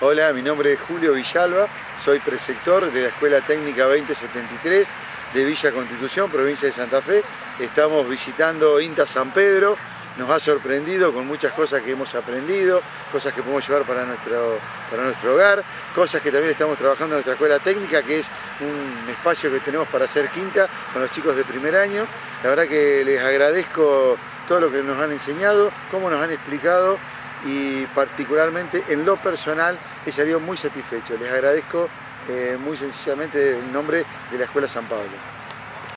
Hola, mi nombre es Julio Villalba, soy preceptor de la Escuela Técnica 2073 de Villa Constitución, provincia de Santa Fe. Estamos visitando INTA San Pedro, nos ha sorprendido con muchas cosas que hemos aprendido, cosas que podemos llevar para nuestro, para nuestro hogar, cosas que también estamos trabajando en nuestra escuela técnica, que es un espacio que tenemos para hacer quinta con los chicos de primer año. La verdad que les agradezco todo lo que nos han enseñado, cómo nos han explicado y particularmente en lo personal he salido muy satisfecho. Les agradezco eh, muy sencillamente el nombre de la Escuela San Pablo.